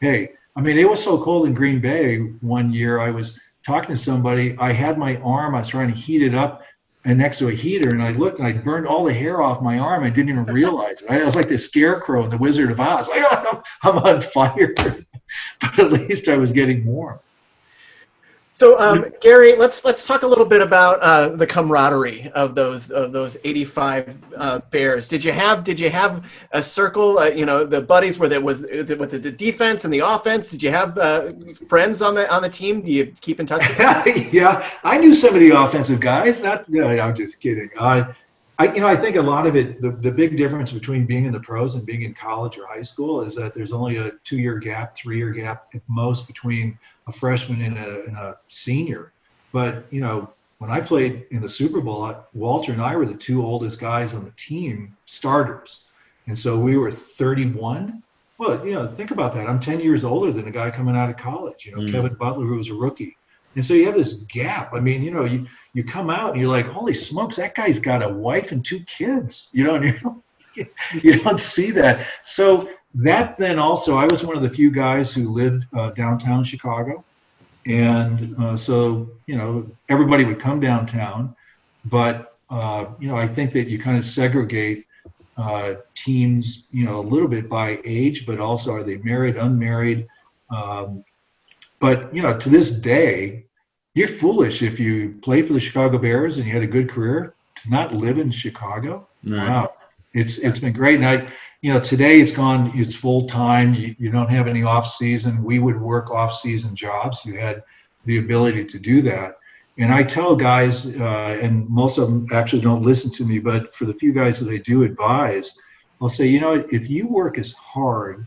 hey, I mean it was so cold in Green Bay one year. I was talking to somebody. I had my arm, I was trying to heat it up and next to a heater and I looked and I burned all the hair off my arm. I didn't even realize it. I was like the scarecrow in the Wizard of Oz. I'm on fire. but at least I was getting warm. So um, Gary, let's let's talk a little bit about uh, the camaraderie of those of those 85 uh, Bears. Did you have did you have a circle? Uh, you know, the buddies were there with with the defense and the offense. Did you have uh, friends on the on the team? Do you keep in touch? yeah, I knew some of the offensive guys. Not, no, I'm just kidding. Uh, I, you know, I think a lot of it, the, the big difference between being in the pros and being in college or high school is that there's only a two year gap, three year gap at most between a freshman and a, and a senior. But, you know, when I played in the Super Bowl, Walter and I were the two oldest guys on the team, starters. And so we were 31. Well, you know, think about that. I'm 10 years older than a guy coming out of college, you know, mm. Kevin Butler, who was a rookie. And so you have this gap. I mean, you know, you, you come out and you're like, holy smokes, that guy's got a wife and two kids, you know, and you you don't see that. So that then also, I was one of the few guys who lived uh, downtown Chicago. And uh, so, you know, everybody would come downtown. But, uh, you know, I think that you kind of segregate uh, teams, you know, a little bit by age, but also are they married, unmarried? Um, but, you know, to this day, you're foolish if you play for the Chicago Bears and you had a good career to not live in Chicago. Right. Wow, it's it's been great. And I, you know, today it's gone. It's full time. You, you don't have any off season. We would work off season jobs. You had the ability to do that. And I tell guys, uh, and most of them actually don't listen to me, but for the few guys that I do advise, I'll say, you know, if you work as hard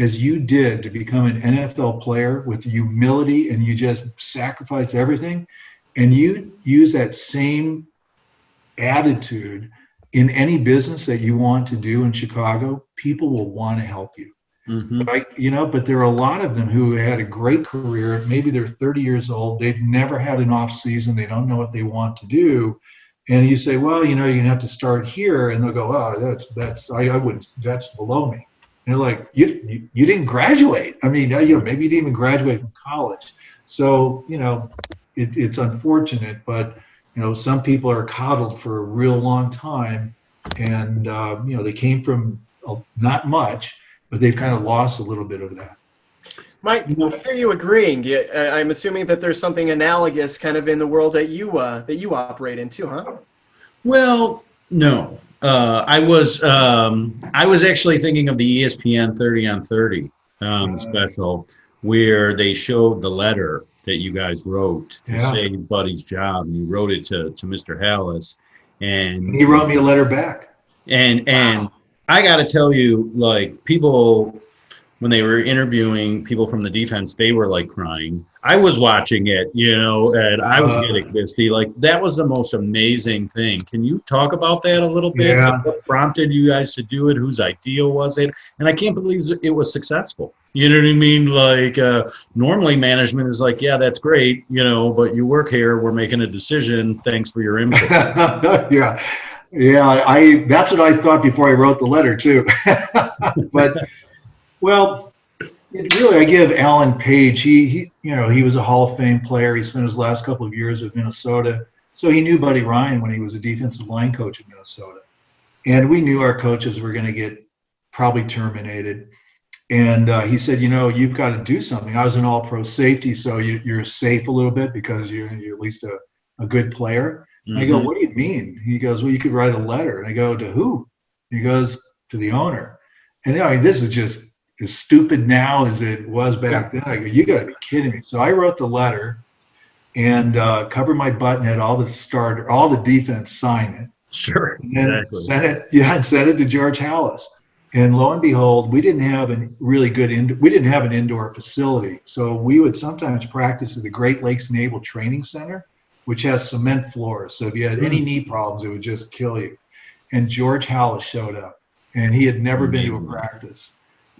as you did to become an NFL player with humility and you just sacrifice everything and you use that same attitude in any business that you want to do in Chicago, people will want to help you. Mm-hmm. But I, you know, but there are a lot of them who had a great career. Maybe they're 30 years old. They've never had an off season. They don't know what they want to do. And you say, well, you know, you're gonna have to start here, and they'll go, oh, that's that's I, I wouldn't. That's below me. And they're like, you, you, you didn't graduate. I mean, you know, maybe you didn't even graduate from college. So, you know, it, it's unfortunate, but, you know, some people are coddled for a real long time. And, uh, you know, they came from not much, but they've kind of lost a little bit of that. Mike, I hear you agreeing. I'm assuming that there's something analogous kind of in the world that you uh, that you operate in too, huh? Well, no, uh, I was um, I was actually thinking of the ESPN 30 on 30 um, special where they showed the letter that you guys wrote to yeah. save Buddy's job, and you wrote it to to Mr. Halas, and he wrote me a letter back. And and wow. I got to tell you, like people when they were interviewing people from the defense, they were like crying. I was watching it, you know, and I was uh, getting misty. Like that was the most amazing thing. Can you talk about that a little bit? Yeah. What prompted you guys to do it? Whose idea was it? And I can't believe it was successful. You know what I mean? Like uh, normally management is like, yeah, that's great, you know, but you work here. We're making a decision. Thanks for your input. yeah. Yeah, I that's what I thought before I wrote the letter too. but well, really, I give Alan Page. He, he, you know, he was a Hall of Fame player. He spent his last couple of years with Minnesota, so he knew Buddy Ryan when he was a defensive line coach in Minnesota, and we knew our coaches were going to get probably terminated. And uh, he said, you know, you've got to do something. I was an All-Pro safety, so you, are safe a little bit because you're, you're at least a, a good player. Mm-hmm. I go, mm-hmm. what do you mean? He goes, well, you could write a letter. And I go, to who? He goes, to the owner. And I mean, this is just as stupid now as it was back then. I go, you got to be kidding me. So I wrote the letter and uh, covered my button, had all the starter, all the defense sign it. Sure, exactly. Sent it, yeah, sent it to George Halas. And lo and behold, we didn't have a really good in, we didn't have an indoor facility. So we would sometimes practice at the Great Lakes Naval Training Center, which has cement floors. So if you had any hmm. knee problems, it would just kill you. And George Halas showed up, and he had never Amazing. been to a practice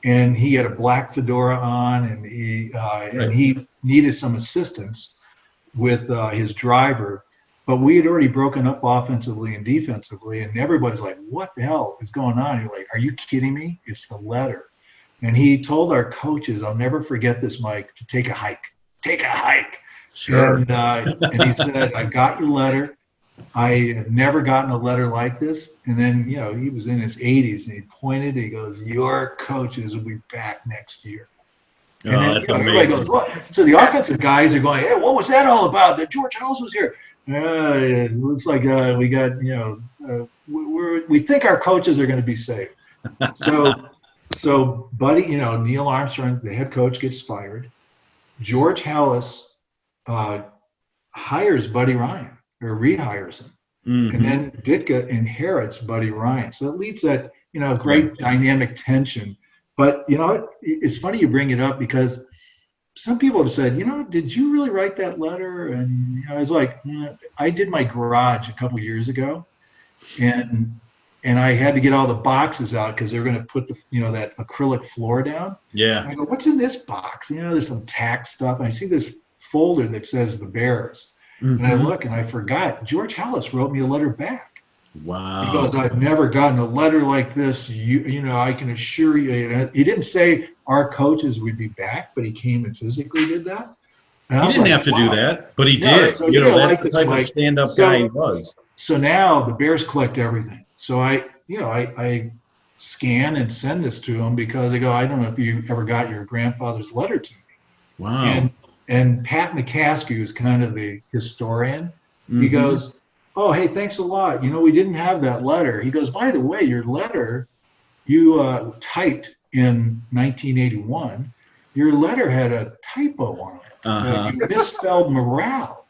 and he had a black fedora on, and he uh, right. and he needed some assistance with uh, his driver. But we had already broken up offensively and defensively, and everybody's like, "What the hell is going on?" You're like, "Are you kidding me? It's the letter." And he told our coaches, "I'll never forget this, Mike, to take a hike. Take a hike." Sure. And, uh, and he said, I got your letter. I have never gotten a letter like this. And then, you know, he was in his 80s and he pointed, he goes, Your coaches will be back next year. And Oh, then, that's you know, everybody goes, what? So the offensive guys are going, Hey, what was that all about? That George Halas was here. Uh, it looks like uh, we got, you know, uh, we- we're, we think our coaches are going to be safe. So, so Buddy, you know, Neill Armstrong, the head coach, gets fired. George Halas uh, hires Buddy Ryan or rehires him, Mhm. and then Ditka inherits Buddy Ryan. So it leads that you know great dynamic tension. But you know, it, it's funny you bring it up because some people have said, you know, did you really write that letter? And you know, I was like, "Mm, I did my garage a couple years ago, and and I had to get all the boxes out because they're going to put the you know that acrylic floor down. yeah. I go, what's in this box? You know, there's some tax stuff. And I see this folder that says the Bears. And I Mhm. look and I forgot. George Halas wrote me a letter back. Wow. Because I've never gotten a letter like this. You, you know, I can assure you. He didn't say our coaches would be back, but he came and physically did that. And He didn't like, have to do that, but he No, did. so you you know, that's like the type Mike. of stand-up So- guy he was. So now the Bears collect everything. So I, you know, I, I scan and send this to them because they go, I don't know if you ever got your grandfather's letter to me. Wow. And and Pat McCaskey, who's kind of the historian, he Mhm. goes, "Oh, hey, thanks a lot. You know, we didn't have that letter." He goes, "By the way, your letter you uh, typed in 1981. Your letter had a typo on it. Uh, Uh-huh. you misspelled morale."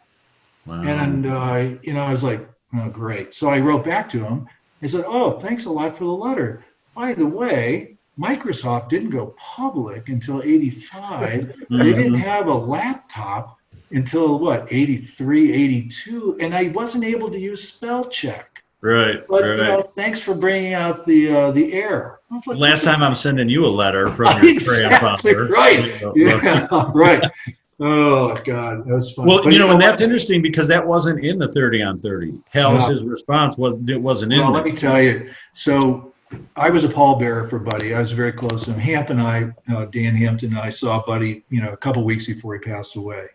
Wow. And uh, you know, I was like, "Oh, great." So I wrote back to him. I said, "Oh, thanks a lot for the letter. By the way." Microsoft didn't go public until 85 they didn't have a laptop until what 83 82 and i wasn't able to use spell check Right. but right. you know thanks for bringing out the uh, the error like, Last time I'm sending you a letter from your Exactly grandfather. right. Yeah right oh god that was fun Well, But you know, and that's interesting because that wasn't in the 30 on 30. Halas's response was it wasn't in well let me tell you so I was a pallbearer for Buddy. I was very close to him. Hamp and I, uh, Dan Hampton and I saw Buddy, you know, a couple weeks before he passed away.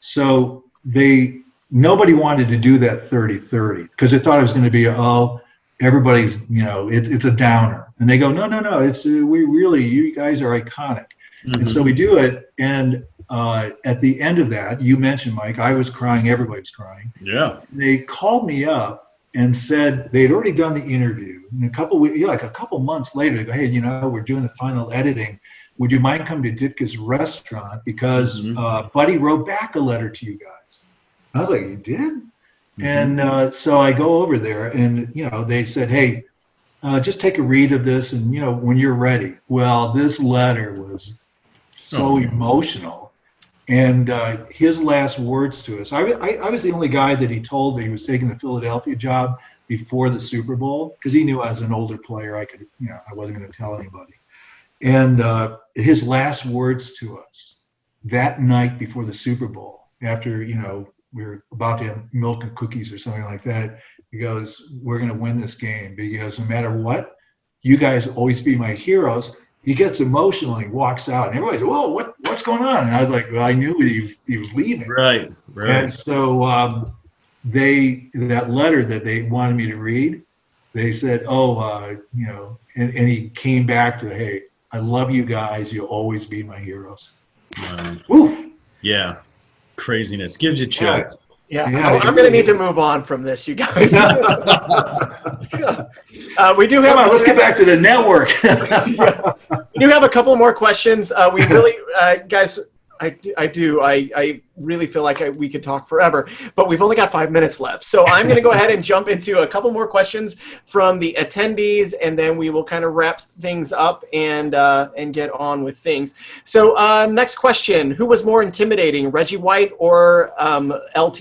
So they, nobody wanted to do that 30-30 because they thought it was going to be, oh, everybody's, you know, it, it's a downer. And they go, no, no, no, it's, uh, we really, you guys are iconic. And Mhm. so we do it. And uh, at the end of that, you mentioned, Mike, I was crying, everybody was crying yeah. they called me up and said they'd already done the interview. And a couple weeks, like a couple months later, they go, "Hey, you know, we're doing the final editing. Would you mind coming to Ditka's restaurant because Mhm. uh, Buddy wrote back a letter to you guys?" I was like, "You did?" Mm-hmm. And uh, so I go over there, and you know, they said, "Hey, uh, just take a read of this, and you know, when you're ready." Well, this letter was so Oh. emotional. And uh, his last words to us, I, I, I was the only guy that he told that he was taking the Philadelphia job before the Super Bowl because he knew as an older player I could, you know, I wasn't going to tell anybody. And uh, his last words to us that night before the Super Bowl, after you know we were about to have milk and cookies or something like that, he goes, "We're going to win this game." Goes, "No matter what, you guys always be my heroes." He gets emotional and he walks out, and everybody's, "Whoa, what what's going on?" And I was like, "Well, I knew he was he was leaving." Right. right And so um, they that letter that they wanted me to read, they said, "Oh, uh, you know," and, and he came back to, "Hey, I love you guys. You'll always be my heroes." Wow. Woof. Yeah. Craziness gives you chills. Yeah, Yeah, I- I'm going to need to move on from this, you guys. uh, we do have Come on, let's get back to the network. we do have a couple more questions. Uh, we really, uh, guys, I, do- I do. I, I really feel like I, we could talk forever, but we've only got five minutes left. So I'm going to go ahead and jump into a couple more questions from the attendees, and then we will kind of wrap things up and uh, and get on with things. So uh, next question: Who was more intimidating, Reggie White or um, LT?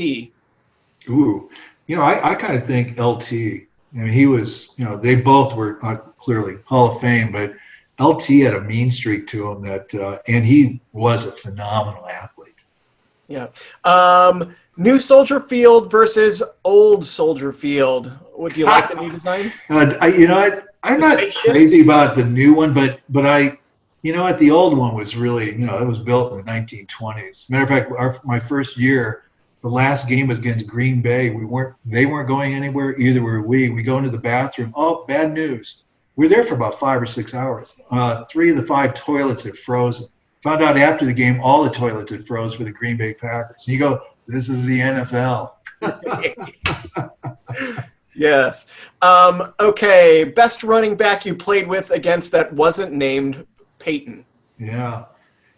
Ooh, you know, I, I kind of think LT. I mean, he was, you know, they both were uh, clearly Hall of Fame, but LT had a mean streak to him that, uh, and he was a phenomenal athlete. Yeah. Um, new Soldier Field versus old Soldier Field. Would you like the new design? Uh, I, you know, I, I'm not spaceship? crazy about the new one, but but I, You know what? The old one was really, you know, it was built in the 1920s. Matter of fact, our, my first year, the last game was against Green Bay. We weren't, they weren't going anywhere. Either were we. We go into the bathroom. Oh, bad news. We were there for about five or six hours. Uh, three of the five toilets had frozen. Found out after the game, all the toilets had froze for the Green Bay Packers. And you go, this is the NFL. yes. Um, okay. Best running back you played with against that wasn't named Peyton. Yeah.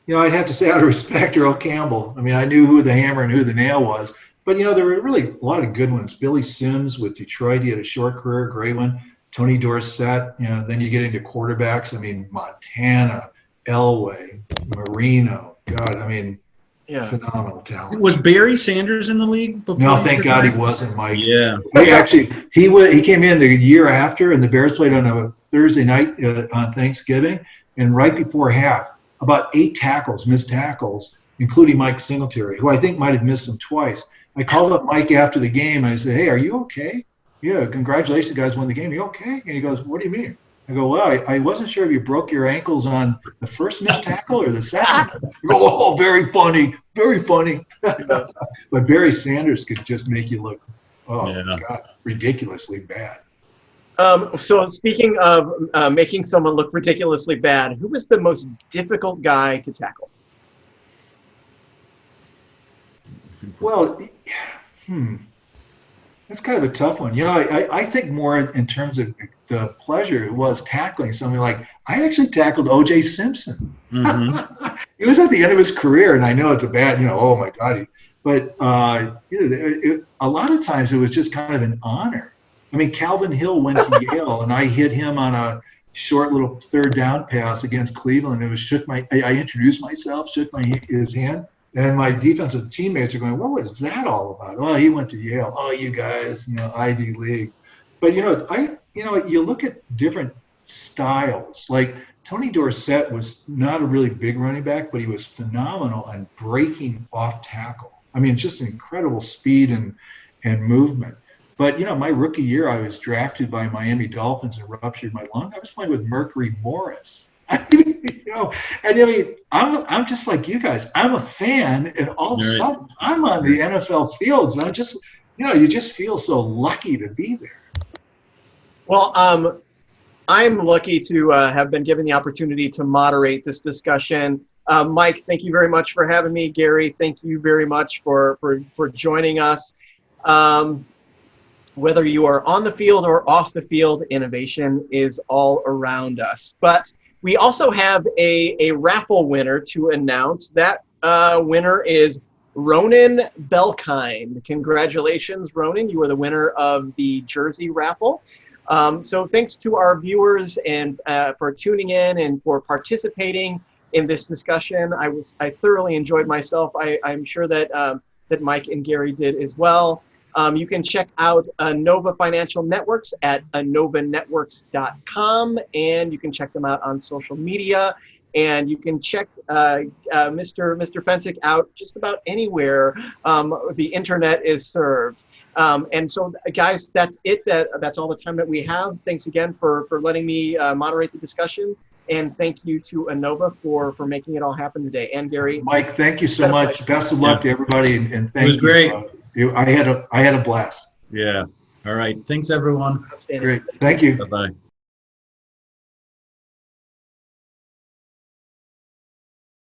You know, I'd have to say out of respect, Earl Campbell. I mean, I knew who the hammer and who the nail was. But, you know, there were really a lot of good ones. Billy Sims with Detroit, he had a short career, great one. Tony Dorsett, you know, then you get into quarterbacks. I mean, Montana, Elway, Marino. God, I mean, Yeah. phenomenal talent. Was Barry Sanders in the league before? No, thank God he wasn't, Mike. Yeah. He actually he was he came in the year after, and the Bears played on a Thursday night uh, on Thanksgiving, and right before half, about eight tackles, missed tackles, including Mike Singletary, who I think might have missed him twice. I called up Mike after the game. And I said, "Hey, are you okay? Yeah, congratulations, guys, won the game. you okay?" And he goes, "What do you mean?" I go, "Well, I, I wasn't sure if you broke your ankles on the first missed tackle or the second." I go, "Oh, very funny, very funny." but Barry Sanders could just make you look, oh Yeah. God, ridiculously bad. Um, so speaking of uh, making someone look ridiculously bad, who was the most difficult guy to tackle? Well, hmm, that's kind of a tough one. You know, I, I- I think more in terms of the pleasure it was tackling something like I actually tackled O.J. Simpson. Mhm. He was at the end of his career, and I know it's a bad, you know, oh my God. But uh, you know, it, it, a lot of times it was just kind of an honor. I mean, Calvin Hill went to Yale, and I hit him on a short little third down pass against Cleveland. It was shook my. I, I introduced myself, shook my his hand, and my defensive teammates are going, "What was that all about?" Oh, he went to Yale. Oh, you guys, you know, Ivy League. But you know, I you know, you look at different styles. Like Tony Dorsett was not a really big running back, but he was phenomenal on breaking off tackle. I mean, just incredible speed and and movement. But you know, my rookie year, I was drafted by Miami Dolphins and ruptured my lung. I was playing with Mercury Morris. I mean, you know, and I mean, I'm I'm just like you guys. I'm a fan, and all of a Right. sudden, I'm on the NFL fields, and I'm just, you know, you just feel so lucky to be there. Well, um, I'm lucky to uh, have been given the opportunity to moderate this discussion. Uh, Mike, thank you very much for having me. Gary, thank you very much for for for joining us. Um, whether you are on the field or off the field, innovation is all around us. But we also have a, a raffle winner to announce. That uh, winner is Ronan Belkind. Congratulations, Ronan. You are the winner of the jersey raffle. Um, so thanks to our viewers and uh, for tuning in and for participating in this discussion. I was I thoroughly enjoyed myself. I, I'm sure that um, that Mike and Gary did as well. Um, you can check out uh, Nova Financial Networks at novanetworks.com, and you can check them out on social media. And you can check uh, uh, Mr. Mr. Fencik out just about anywhere um, the internet is served. Um, and so, guys, that's it. That that's all the time that we have. Thanks again for for letting me uh, moderate the discussion, and thank you to Anova for for making it all happen today. And Gary, Mike, thank you so much. Best of luck to everybody, and, and thank was you. great. You, I had a I had a blast. Yeah. All right. Thanks, everyone. Great, thank you. Bye bye.